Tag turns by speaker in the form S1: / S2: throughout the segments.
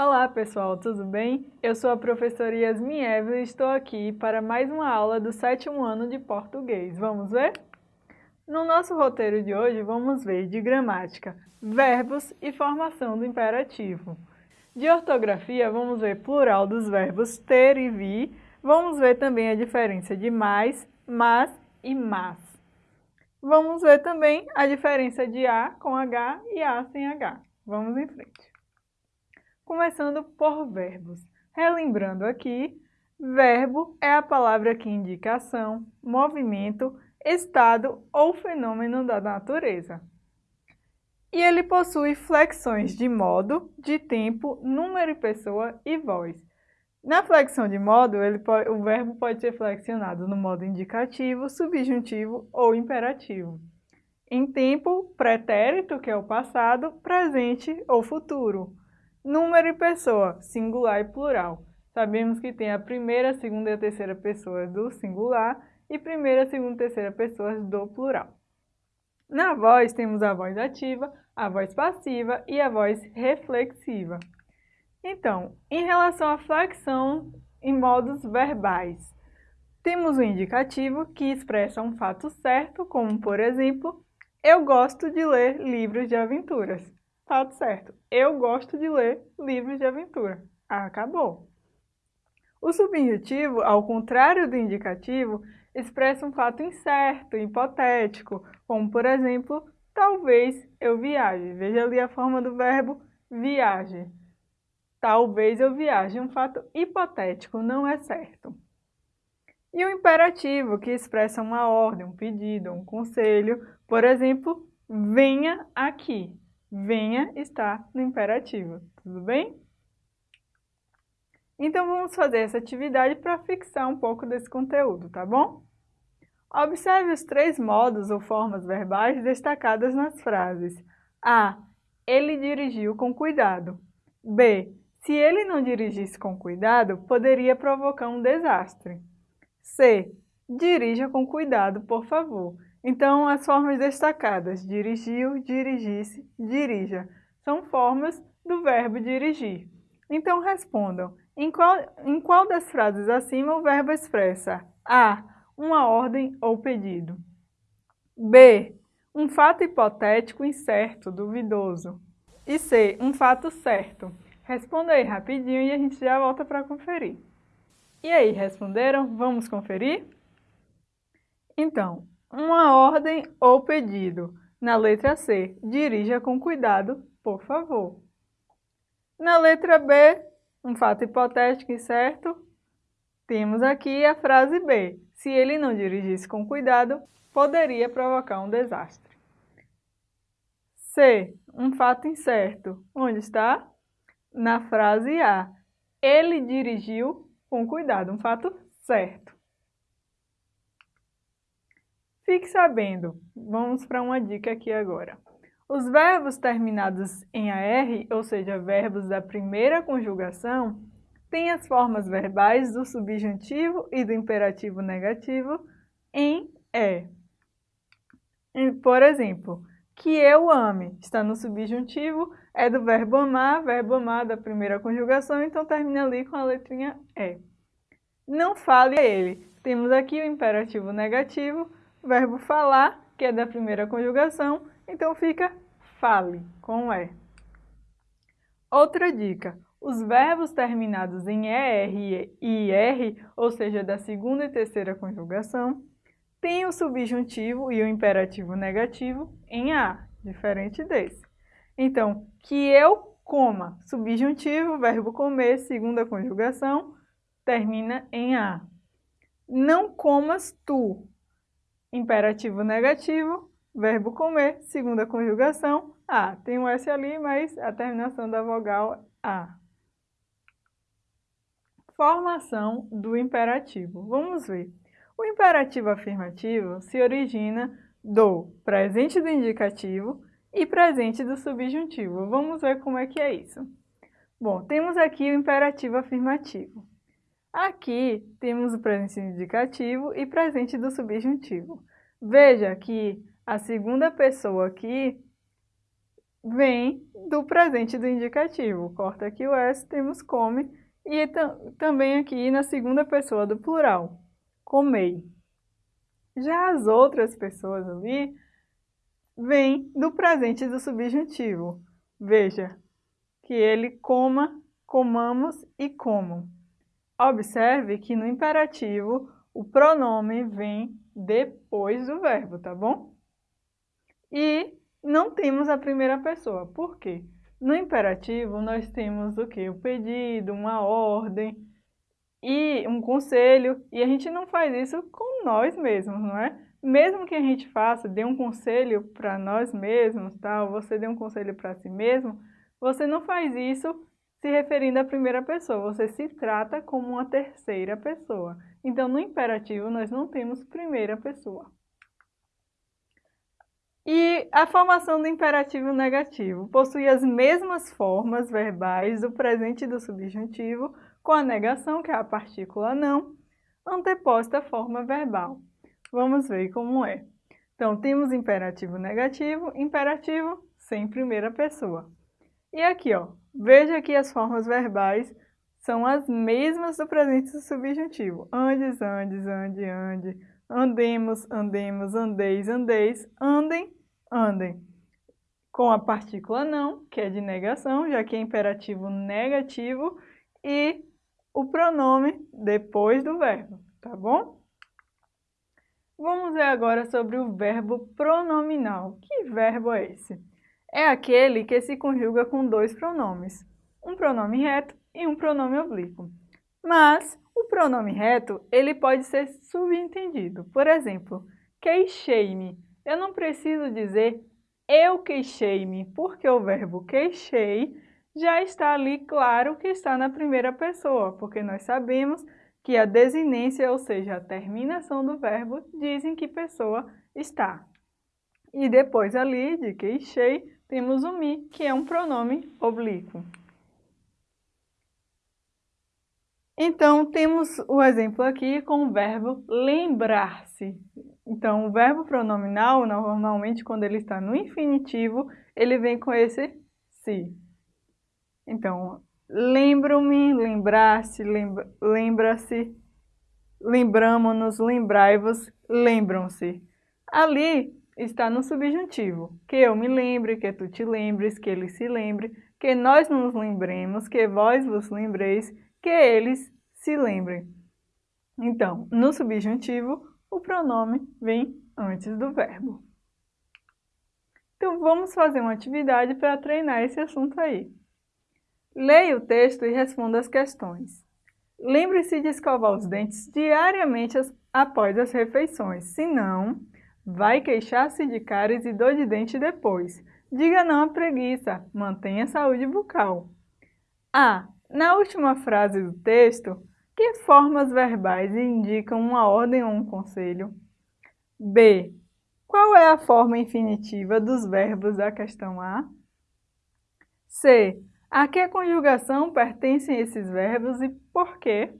S1: Olá pessoal, tudo bem? Eu sou a professora Yasmin Evelyn e estou aqui para mais uma aula do sétimo ano de português. Vamos ver? No nosso roteiro de hoje vamos ver de gramática, verbos e formação do imperativo. De ortografia vamos ver plural dos verbos ter e vir, vamos ver também a diferença de mais, mas e mas. Vamos ver também a diferença de A com H e A sem H. Vamos em frente começando por verbos. Relembrando aqui, verbo é a palavra que indica ação, movimento, estado ou fenômeno da natureza. E ele possui flexões de modo, de tempo, número e pessoa e voz. Na flexão de modo, pode, o verbo pode ser flexionado no modo indicativo, subjuntivo ou imperativo. Em tempo, pretérito, que é o passado, presente ou futuro. Número e pessoa, singular e plural. Sabemos que tem a primeira, segunda e a terceira pessoa do singular e primeira, segunda e terceira pessoas do plural. Na voz, temos a voz ativa, a voz passiva e a voz reflexiva. Então, em relação à flexão em modos verbais, temos o indicativo que expressa um fato certo, como por exemplo, eu gosto de ler livros de aventuras. Fato certo. Eu gosto de ler livros de aventura. Acabou. O subjuntivo, ao contrário do indicativo, expressa um fato incerto, hipotético, como por exemplo, talvez eu viaje. Veja ali a forma do verbo viaje. Talvez eu viaje, um fato hipotético, não é certo. E o imperativo, que expressa uma ordem, um pedido, um conselho, por exemplo, venha aqui venha está no imperativo, tudo bem? Então vamos fazer essa atividade para fixar um pouco desse conteúdo, tá bom? Observe os três modos ou formas verbais destacadas nas frases. A. Ele dirigiu com cuidado. B. Se ele não dirigisse com cuidado, poderia provocar um desastre. C. Dirija com cuidado, por favor. Então, as formas destacadas, dirigiu, dirigisse, dirija, são formas do verbo dirigir. Então, respondam, em qual, em qual das frases acima o verbo expressa A. Uma ordem ou pedido. B. Um fato hipotético incerto, duvidoso. E C. Um fato certo. Responda aí rapidinho e a gente já volta para conferir. E aí, responderam? Vamos conferir? Então, uma ordem ou pedido. Na letra C, dirija com cuidado, por favor. Na letra B, um fato hipotético e certo, temos aqui a frase B. Se ele não dirigisse com cuidado, poderia provocar um desastre. C. Um fato incerto. Onde está? Na frase A. Ele dirigiu com cuidado. Um fato certo. Fique sabendo, vamos para uma dica aqui agora. Os verbos terminados em AR, ou seja, verbos da primeira conjugação, têm as formas verbais do subjuntivo e do imperativo negativo em E. Por exemplo, que eu ame está no subjuntivo, é do verbo amar, verbo amar da primeira conjugação, então termina ali com a letrinha E. Não fale a ele. Temos aqui o imperativo negativo, verbo falar, que é da primeira conjugação, então fica fale, com E. Outra dica, os verbos terminados em ER e IR, ou seja, da segunda e terceira conjugação, têm o subjuntivo e o imperativo negativo em A, diferente desse. Então, que eu coma, subjuntivo, verbo comer, segunda conjugação, termina em A. Não comas tu, imperativo negativo, verbo comer, segunda conjugação, A. Tem um S ali, mas a terminação da vogal A. Formação do imperativo. Vamos ver. O imperativo afirmativo se origina do presente do indicativo e presente do subjuntivo. Vamos ver como é que é isso. Bom, temos aqui o imperativo afirmativo. Aqui temos o presente indicativo e presente do subjuntivo. Veja que a segunda pessoa aqui vem do presente do indicativo. Corta aqui o S, temos come, e também aqui na segunda pessoa do plural, comei. Já as outras pessoas ali vêm do presente do subjuntivo. Veja, que ele coma, comamos e comam. Observe que no imperativo o pronome vem depois do verbo, tá bom? E não temos a primeira pessoa. Por quê? No imperativo, nós temos o quê? O pedido, uma ordem e um conselho. E a gente não faz isso com nós mesmos, não é? Mesmo que a gente faça, dê um conselho para nós mesmos, tal, você dê um conselho para si mesmo, você não faz isso se referindo à primeira pessoa, você se trata como uma terceira pessoa. Então, no imperativo, nós não temos primeira pessoa. E a formação do imperativo negativo possui as mesmas formas verbais do presente do subjuntivo, com a negação, que é a partícula não, anteposta à forma verbal. Vamos ver como é. Então, temos imperativo negativo, imperativo sem primeira pessoa. E aqui, ó, veja que as formas verbais são as mesmas do presente do subjuntivo. Andes, andes, ande, ande, andemos, andemos, andeis, andeis, andem, andem com a partícula não, que é de negação, já que é imperativo negativo, e o pronome depois do verbo, tá bom? Vamos ver agora sobre o verbo pronominal. Que verbo é esse? É aquele que se conjuga com dois pronomes, um pronome reto e um pronome oblíquo. Mas o pronome reto, ele pode ser subentendido. Por exemplo, queixei-me eu não preciso dizer eu queixei-me, porque o verbo queixei já está ali claro que está na primeira pessoa, porque nós sabemos que a desinência, ou seja, a terminação do verbo, diz em que pessoa está. E depois ali de queixei, temos o me, que é um pronome oblíquo. Então, temos o exemplo aqui com o verbo lembrar-se. Então, o verbo pronominal, normalmente, quando ele está no infinitivo, ele vem com esse se. Então, lembro-me, lembrar-se, lembra-se, lembramo-nos, lembrai-vos, lembram-se. Ali está no subjuntivo, que eu me lembre, que tu te lembres, que ele se lembre, que nós nos lembremos, que vós vos lembreis, que eles se lembrem. Então, no subjuntivo, o pronome vem antes do verbo. Então, vamos fazer uma atividade para treinar esse assunto aí. Leia o texto e responda as questões. Lembre-se de escovar os dentes diariamente após as refeições, senão vai queixar-se de cáries e dor de dente depois. Diga não à preguiça, mantenha a saúde bucal. A. Na última frase do texto, que formas verbais indicam uma ordem ou um conselho? B. Qual é a forma infinitiva dos verbos da questão A? C. A que conjugação pertencem esses verbos e por quê?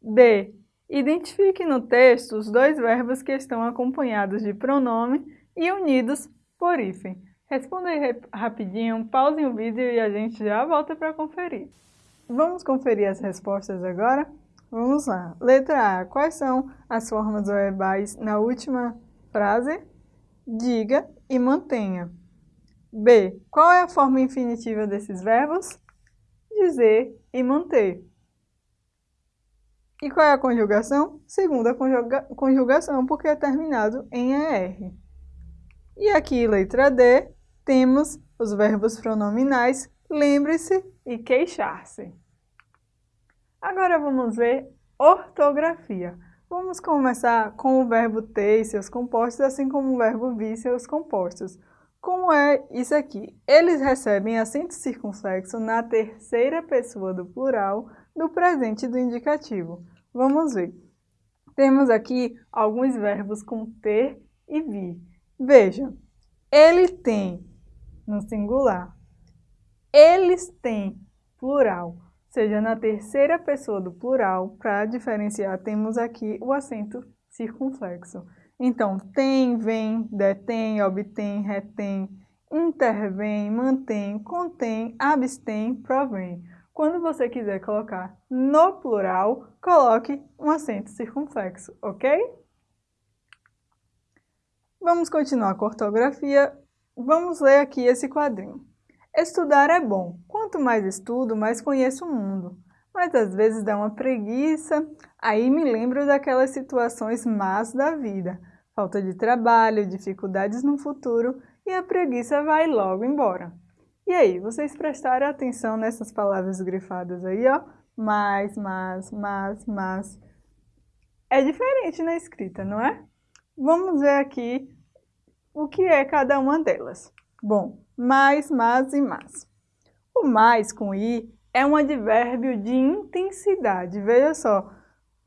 S1: D. Identifique no texto os dois verbos que estão acompanhados de pronome e unidos por hífen. Responda aí rapidinho, pausem o vídeo e a gente já volta para conferir. Vamos conferir as respostas agora? Vamos lá. Letra A. Quais são as formas verbais na última frase? Diga e mantenha. B. Qual é a forma infinitiva desses verbos? Dizer e manter. E qual é a conjugação? Segunda conjuga conjugação, porque é terminado em ER. E aqui, letra D, temos os verbos pronominais lembre-se e queixar-se. Agora vamos ver ortografia. Vamos começar com o verbo ter e seus compostos, assim como o verbo vir e seus compostos. Como é isso aqui? Eles recebem acento circunflexo na terceira pessoa do plural do presente do indicativo. Vamos ver. Temos aqui alguns verbos com ter e vir. Veja, ele tem no singular, eles têm plural seja na terceira pessoa do plural, para diferenciar, temos aqui o acento circunflexo. Então, tem, vem, detém, obtém, retém, intervém, mantém, contém, abstém, provém. Quando você quiser colocar no plural, coloque um acento circunflexo, ok? Vamos continuar com a ortografia. Vamos ler aqui esse quadrinho. Estudar é bom. Quanto mais estudo, mais conheço o mundo. Mas às vezes dá uma preguiça, aí me lembro daquelas situações más da vida. Falta de trabalho, dificuldades no futuro e a preguiça vai logo embora. E aí, vocês prestaram atenção nessas palavras grifadas aí, ó? Mais, mas, mas, mas. É diferente na escrita, não é? Vamos ver aqui o que é cada uma delas. Bom, mais, mas e mas. O mais com i é um advérbio de intensidade. Veja só,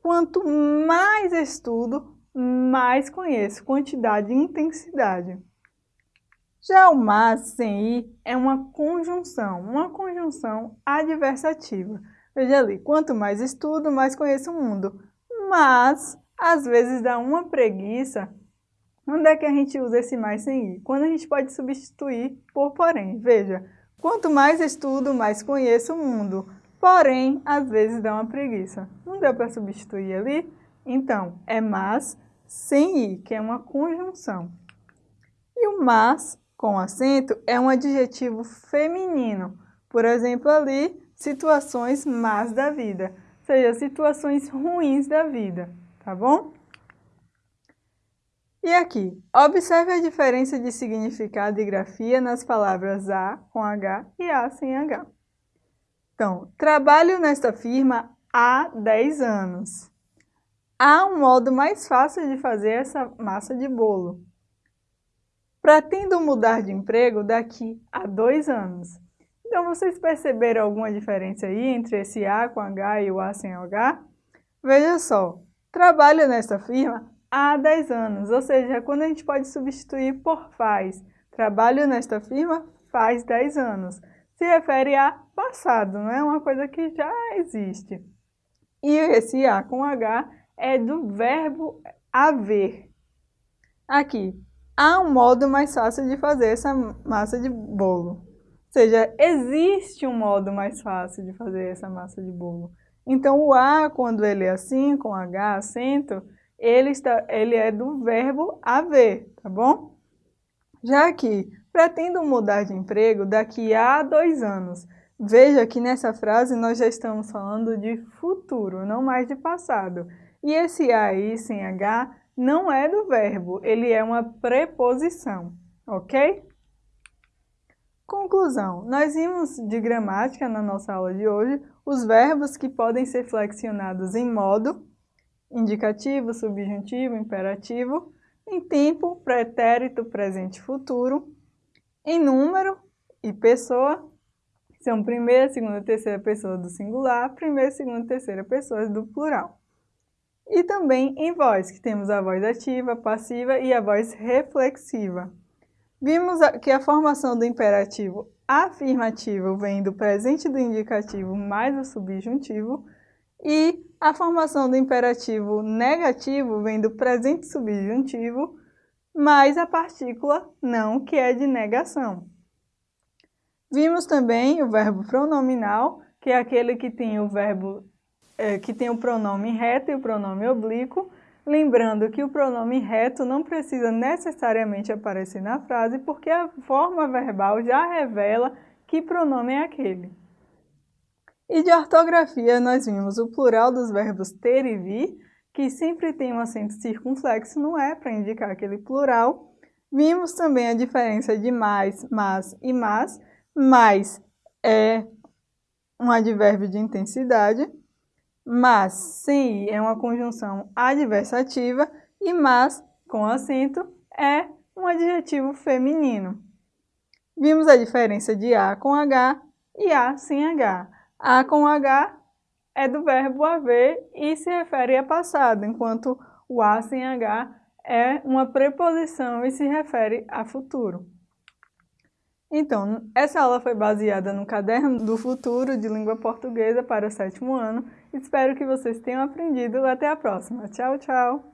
S1: quanto mais estudo, mais conheço. Quantidade e intensidade. Já o mas sem i é uma conjunção, uma conjunção adversativa. Veja ali, quanto mais estudo, mais conheço o mundo. Mas, às vezes dá uma preguiça. Onde é que a gente usa esse mais sem i? Quando a gente pode substituir por porém. Veja, quanto mais estudo, mais conheço o mundo. Porém, às vezes dá uma preguiça. Não deu para substituir ali? Então, é mas sem i, que é uma conjunção. E o mas com acento é um adjetivo feminino. Por exemplo, ali, situações más da vida, ou seja, situações ruins da vida, tá bom? E aqui, observe a diferença de significado e grafia nas palavras A com H e A sem H. Então, trabalho nesta firma há 10 anos. Há um modo mais fácil de fazer essa massa de bolo. Pretendo mudar de emprego daqui a dois anos. Então, vocês perceberam alguma diferença aí entre esse A com H e o A sem H? Veja só, trabalho nessa firma há 10 anos, ou seja, quando a gente pode substituir por faz. Trabalho nesta firma faz 10 anos. Se refere a passado, não é uma coisa que já existe. E esse A com H é do verbo haver. Aqui, há um modo mais fácil de fazer essa massa de bolo. Ou seja, existe um modo mais fácil de fazer essa massa de bolo. Então, o A, quando ele é assim, com H, acento, ele, está, ele é do verbo haver, tá bom? Já aqui, pretendo mudar de emprego daqui a dois anos. Veja que nessa frase nós já estamos falando de futuro, não mais de passado. E esse A aí, sem H, não é do verbo, ele é uma preposição, ok? Conclusão, nós vimos de gramática na nossa aula de hoje os verbos que podem ser flexionados em modo, indicativo, subjuntivo, imperativo, em tempo, pretérito, presente futuro, em número e pessoa, são primeira, segunda e terceira pessoa do singular, primeira, segunda e terceira pessoas do plural. E também em voz, que temos a voz ativa, passiva e a voz reflexiva. Vimos que a formação do imperativo afirmativo vem do presente do indicativo mais o subjuntivo e a formação do imperativo negativo vem do presente subjuntivo mais a partícula não, que é de negação. Vimos também o verbo pronominal, que é aquele que tem o verbo é, que tem o pronome reto e o pronome oblíquo, lembrando que o pronome reto não precisa necessariamente aparecer na frase, porque a forma verbal já revela que pronome é aquele. E de ortografia, nós vimos o plural dos verbos ter e vir, que sempre tem um acento circunflexo no é para indicar aquele plural. Vimos também a diferença de mais, mas e mas. Mais é um advérbio de intensidade, mas sem i é uma conjunção adversativa e mas com acento é um adjetivo feminino. Vimos a diferença de a com h e a sem h. A com h é do verbo haver e se refere a passado, enquanto o a sem h é uma preposição e se refere a futuro. Então, essa aula foi baseada no Caderno do Futuro de Língua Portuguesa para o sétimo ano. Espero que vocês tenham aprendido. Até a próxima. Tchau, tchau!